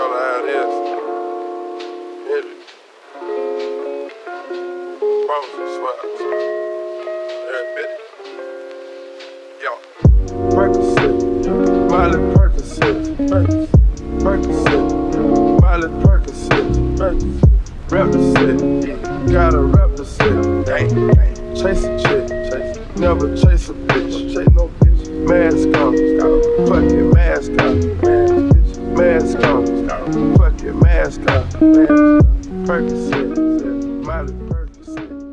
all how it is. Hit it. Bones and swabs. Admit it. Yo. Percocet. Miley Percocet. Percocet. Miley Percocet. Percocet. Represent. Gotta represent. Dang, dang. Chase a chick. Chase. Never chase a bitch. Chase no bitch. Mask on. Fuck it. Fuck your mask off. Percocet. Molly Percocet.